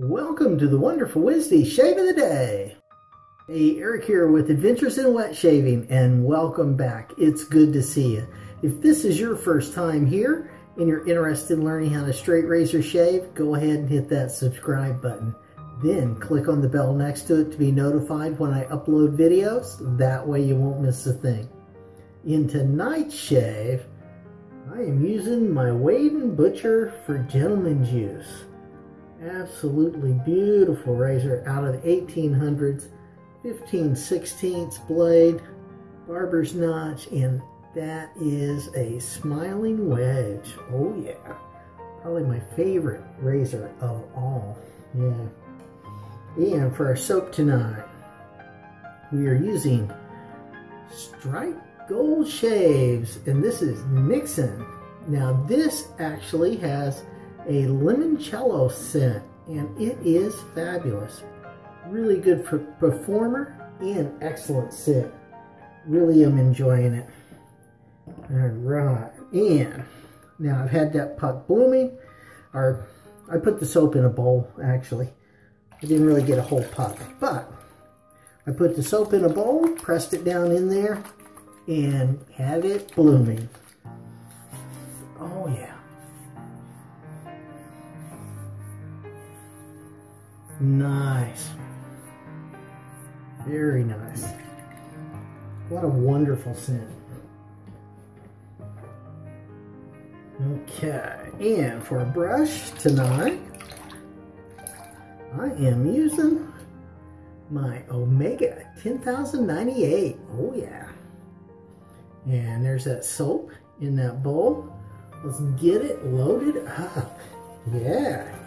Welcome to the Wonderful Wednesday Shave of the Day. Hey, Eric here with Adventures in Wet Shaving and welcome back. It's good to see you. If this is your first time here and you're interested in learning how to straight razor shave, go ahead and hit that subscribe button. Then click on the bell next to it to be notified when I upload videos. That way you won't miss a thing. In tonight's shave, I am using my Wade & Butcher for Gentleman's Use. Absolutely beautiful razor out of the 1800s, 15 16ths blade, barber's notch, and that is a smiling wedge. Oh yeah, probably my favorite razor of all. Yeah. And for our soap tonight, we are using Strike Gold Shaves, and this is Nixon. Now this actually has a limoncello scent, and it is fabulous. Really good for performer and excellent scent. Really am enjoying it. All right, and now I've had that puck blooming, or I put the soap in a bowl, actually. I didn't really get a whole puck, but I put the soap in a bowl, pressed it down in there, and had it blooming. Oh yeah. Nice. Very nice. What a wonderful scent. Okay, and for a brush tonight, I am using my Omega 10098. Oh yeah. And there's that soap in that bowl. Let's get it loaded up. Yeah.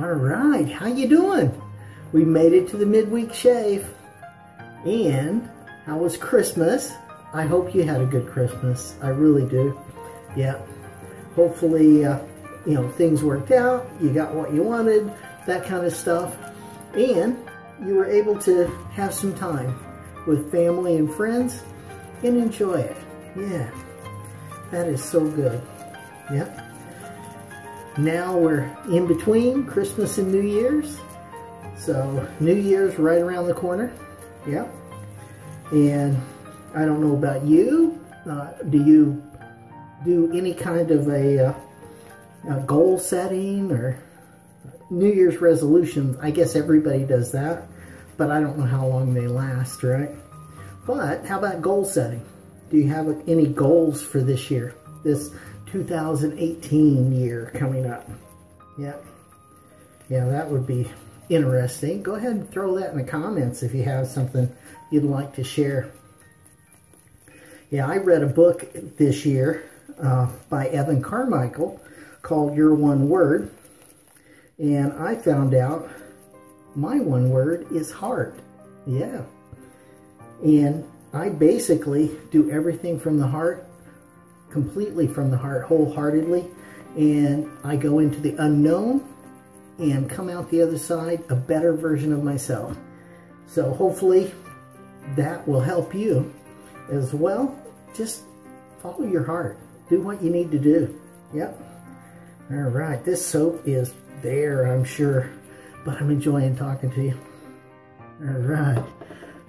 All right, how you doing? We made it to the midweek shave. And how was Christmas? I hope you had a good Christmas. I really do. Yeah. Hopefully, uh, you know, things worked out. You got what you wanted, that kind of stuff. And you were able to have some time with family and friends and enjoy it. Yeah. That is so good. Yeah. Now we're in between Christmas and New Year's. So New Year's right around the corner. Yeah. And I don't know about you. Uh, do you do any kind of a, uh, a goal setting or New Year's resolutions? I guess everybody does that, but I don't know how long they last, right? But how about goal setting? Do you have any goals for this year? This 2018 year coming up. Yeah. Yeah, that would be interesting. Go ahead and throw that in the comments if you have something you'd like to share. Yeah, I read a book this year uh, by Evan Carmichael called Your One Word. And I found out my one word is heart. Yeah. And I basically do everything from the heart completely from the heart, wholeheartedly, and I go into the unknown and come out the other side a better version of myself. So hopefully that will help you as well. Just follow your heart. Do what you need to do. Yep. All right. This soap is there, I'm sure, but I'm enjoying talking to you. All right.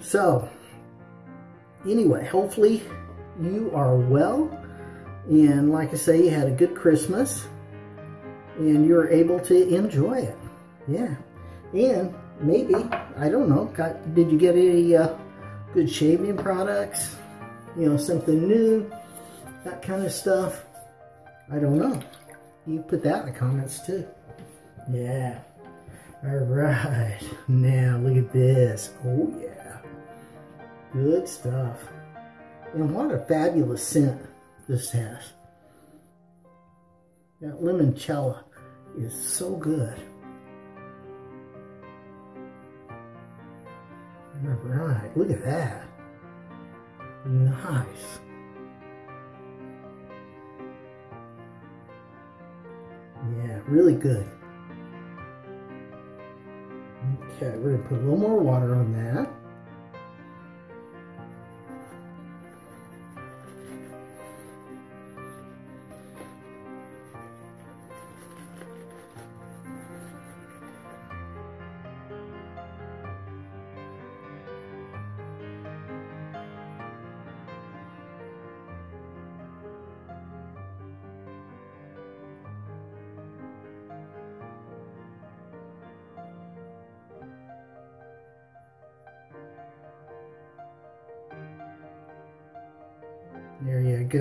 So, anyway, hopefully you are well and like I say, you had a good Christmas and you were able to enjoy it. Yeah. And maybe, I don't know, got, did you get any uh, good shaving products? You know, something new, that kind of stuff? I don't know. You put that in the comments too. Yeah. All right. Now look at this. Oh yeah. Good stuff. And what a fabulous scent this has. That limoncello is so good. All right, look at that. Nice. Yeah, really good. Okay, we're to put a little more water on that.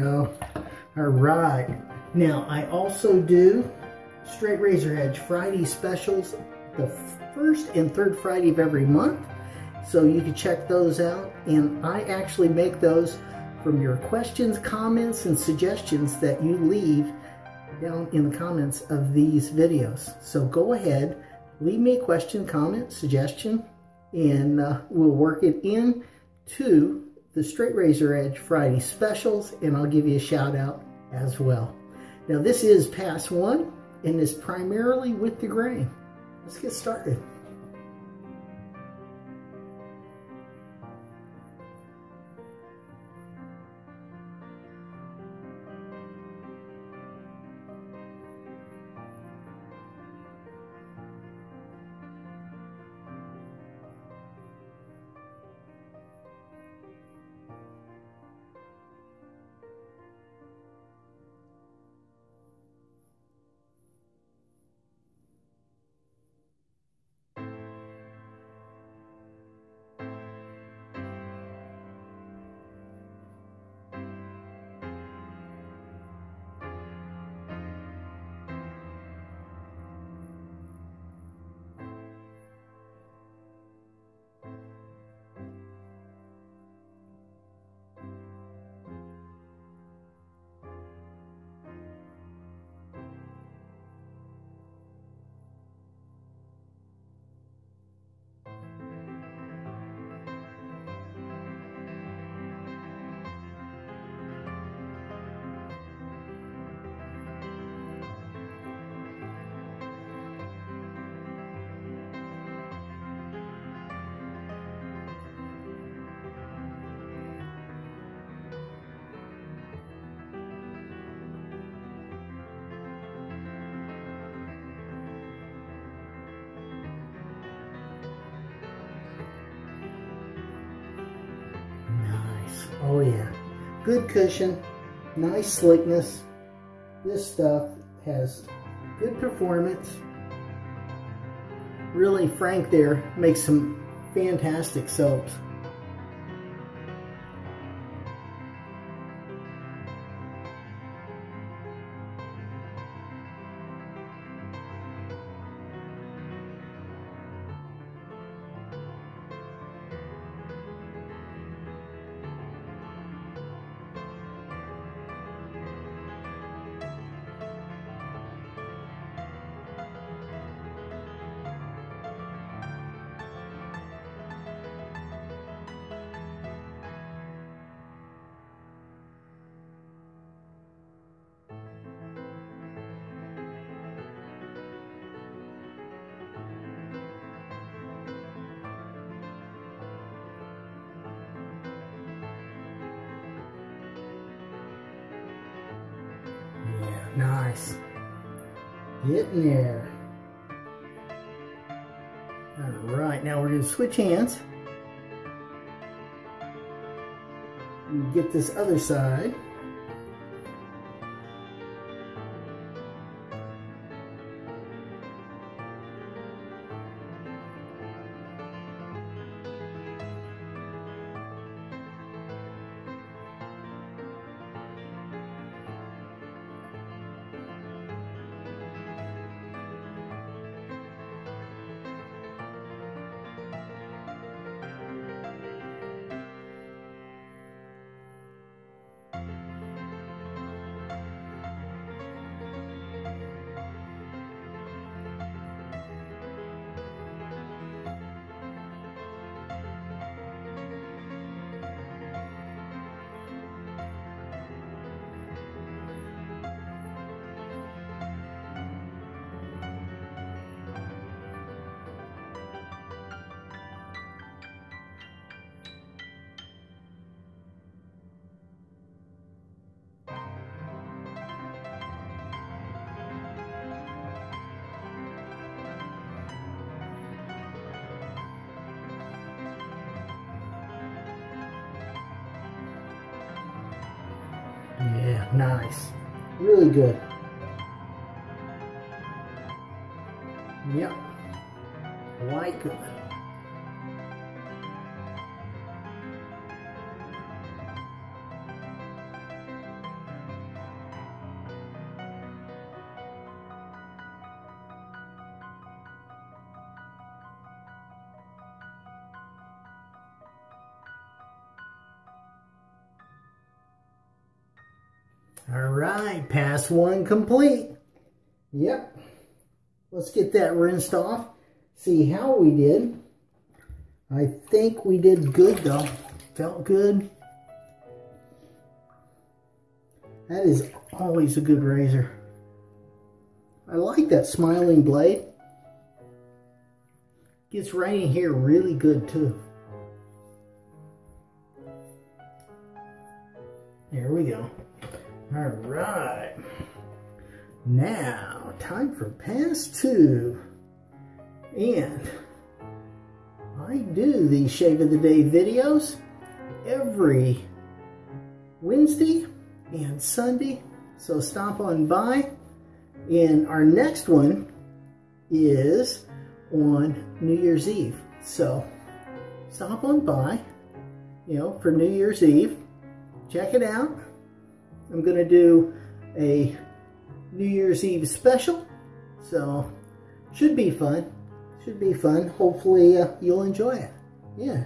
Go. All right. Now, I also do Straight Razor Edge Friday specials the first and third Friday of every month. So you can check those out. And I actually make those from your questions, comments, and suggestions that you leave down in the comments of these videos. So go ahead, leave me a question, comment, suggestion, and uh, we'll work it in to the Straight Razor Edge Friday specials, and I'll give you a shout out as well. Now this is pass one, and is primarily with the grain. Let's get started. Good cushion, nice slickness. This stuff has good performance. Really, Frank there makes some fantastic soaps. Nice. Getting there. All right, now we're going to switch hands. Get this other side. Nice. Really good. All right, pass one complete. Yep. Let's get that rinsed off. See how we did. I think we did good though. Felt good. That is always a good razor. I like that smiling blade. Gets right in here really good too. There we go. All right. Now, time for pass two. And I do these Shave of the Day videos every Wednesday and Sunday. So stop on by. And our next one is on New Year's Eve. So stop on by, you know, for New Year's Eve. Check it out. I'm going to do a New Year's Eve special. So should be fun. Should be fun. Hopefully uh, you'll enjoy it. Yeah.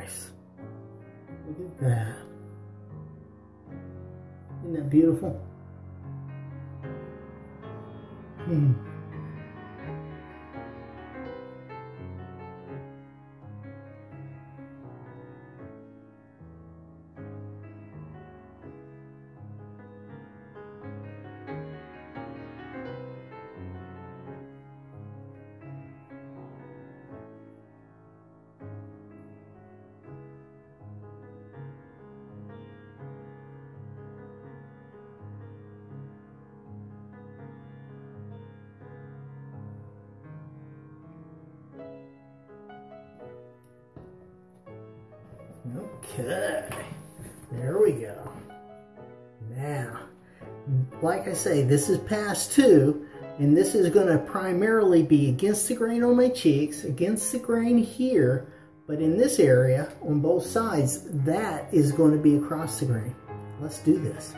Nice. Look at that. Isn't that beautiful? Okay, there we go. Now, like I say, this is pass two, and this is going to primarily be against the grain on my cheeks, against the grain here, but in this area, on both sides, that is going to be across the grain. Let's do this.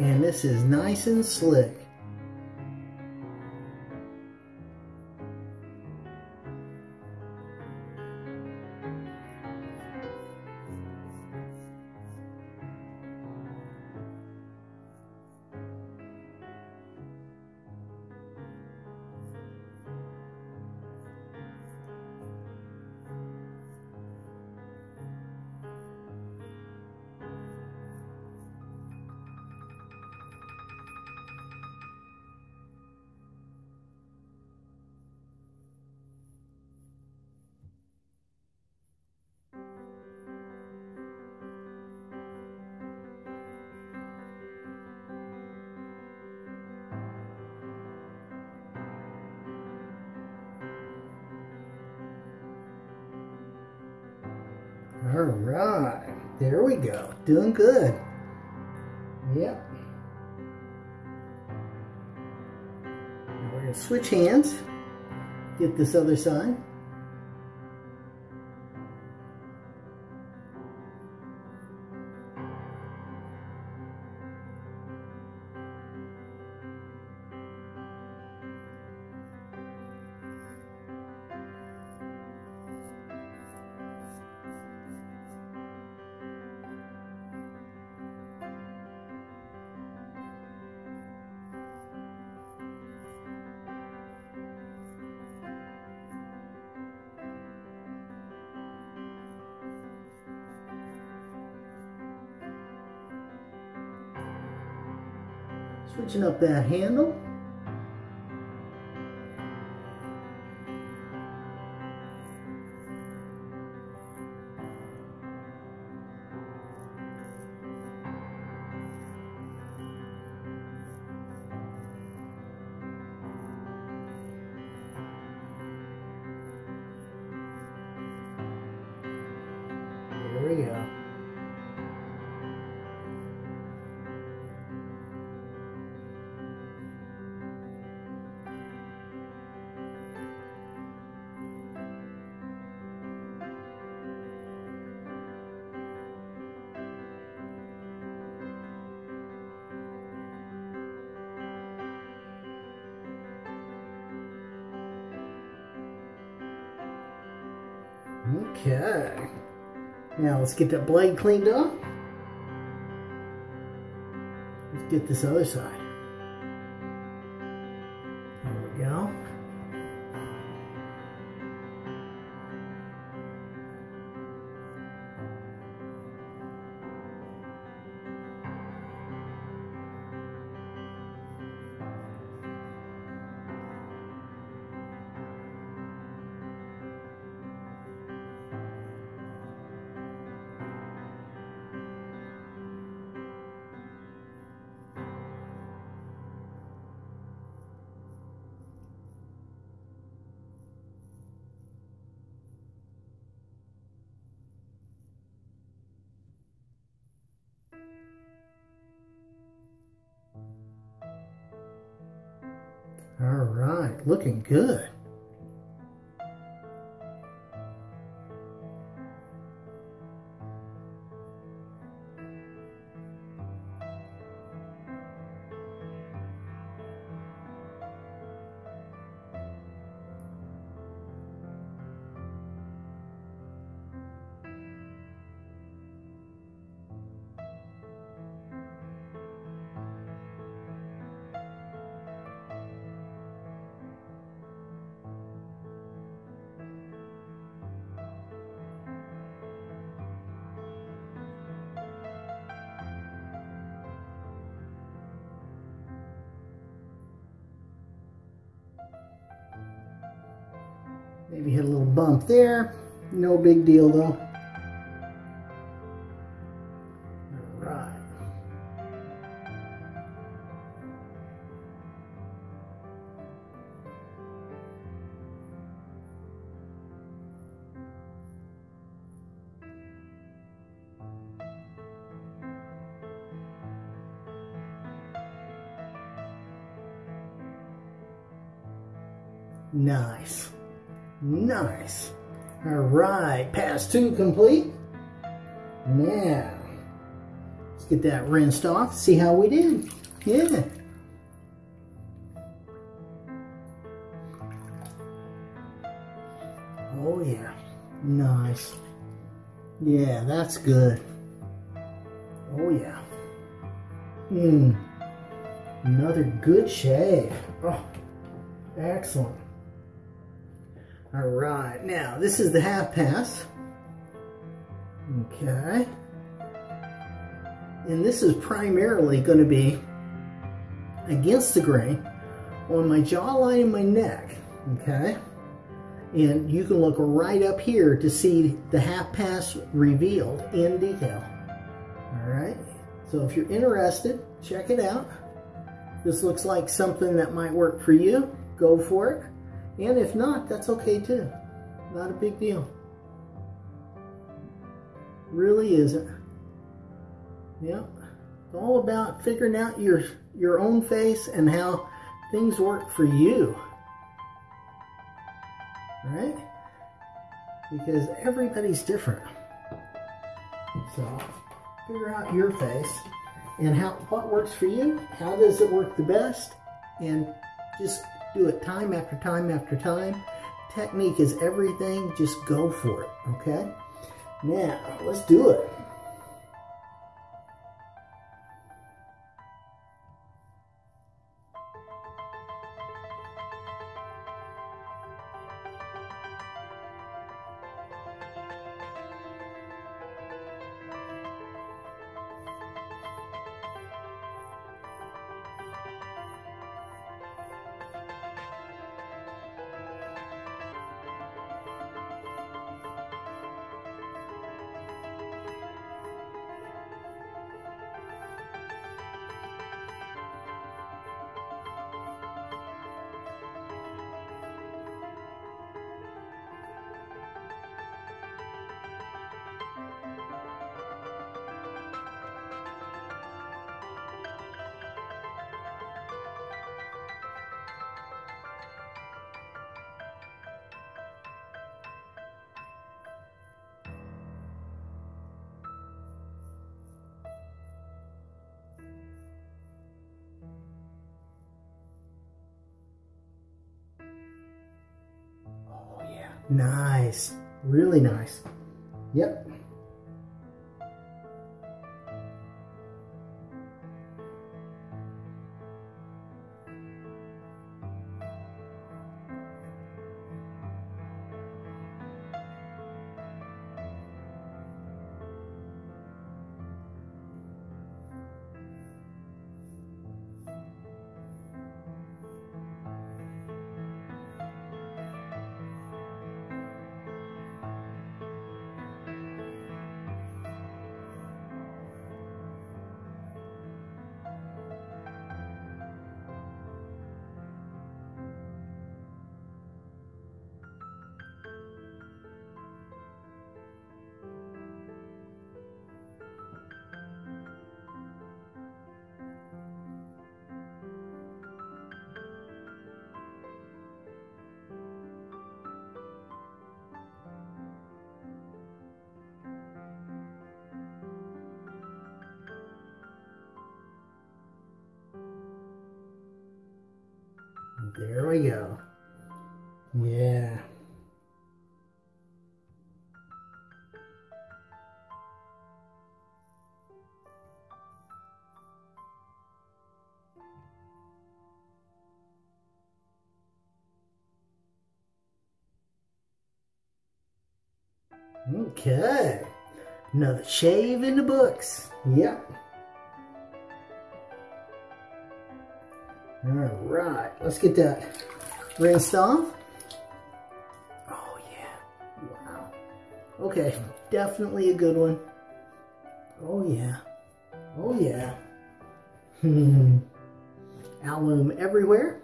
And this is nice and slick. Right, there we go. Doing good. Yep. Now we're gonna switch hands. Get this other side. Switching up that handle. There we go. Okay. Now let's get that blade cleaned up. Let's get this other side. All right, looking good. Maybe hit a little bump there. No big deal though. Nice. Nice. All right, pass two complete. Now, let's get that rinsed off, see how we did. Yeah. Oh yeah, nice. Yeah, that's good. Oh yeah. Mmm, another good shave. Oh, excellent. All right, now this is the half pass. Okay. And this is primarily going to be against the grain on my jawline and my neck. Okay. And you can look right up here to see the half pass revealed in detail. All right. So if you're interested, check it out. This looks like something that might work for you. Go for it. And if not, that's okay too. Not a big deal. Really isn't. Yep. It's all about figuring out your your own face and how things work for you. Right? Because everybody's different. So figure out your face and how what works for you, how does it work the best, and just do it time after time after time. Technique is everything. Just go for it, okay? Now, let's do it. Nice. Really nice. Yep. There we go. Yeah. Okay. Another shave in the books. Yep. All right, let's get that rinsed off. Oh yeah, wow. Okay, definitely a good one. Oh yeah, oh yeah. Hmm. Alum everywhere.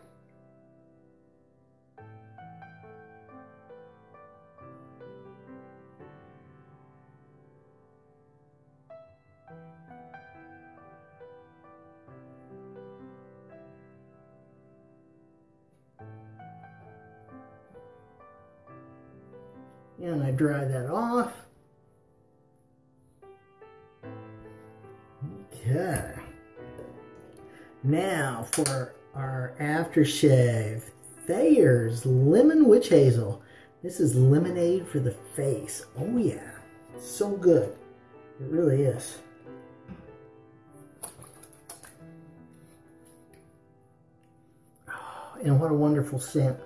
Dry that off. Okay. Now for our aftershave. Thayer's Lemon Witch Hazel. This is lemonade for the face. Oh yeah, so good. It really is. Oh, and what a wonderful scent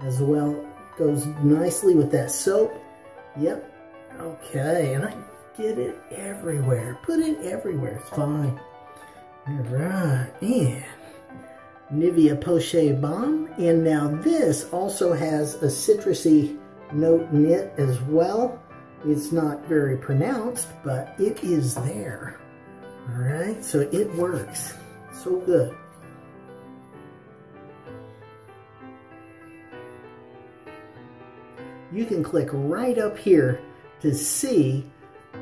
as well Goes nicely with that soap. Yep. Okay, and I get it everywhere. Put it everywhere. It's fine. All right, and Nivea Poche Balm. And now this also has a citrusy note in it as well. It's not very pronounced, but it is there. All right, so it works. So good. You can click right up here to see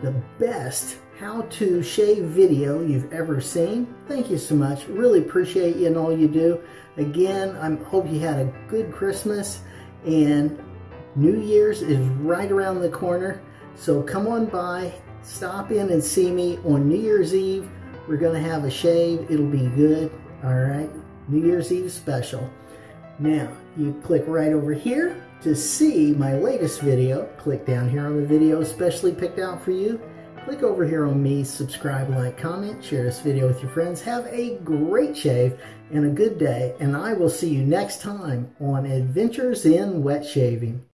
the best how to shave video you've ever seen. Thank you so much. Really appreciate you and all you do. Again, I hope you had a good Christmas and New Year's is right around the corner. So come on by, stop in and see me on New Year's Eve. We're going to have a shave. It'll be good. All right. New Year's Eve special. Now, you click right over here to see my latest video, click down here on the video especially picked out for you. Click over here on me, subscribe, like, comment, share this video with your friends. Have a great shave and a good day, and I will see you next time on Adventures in Wet Shaving.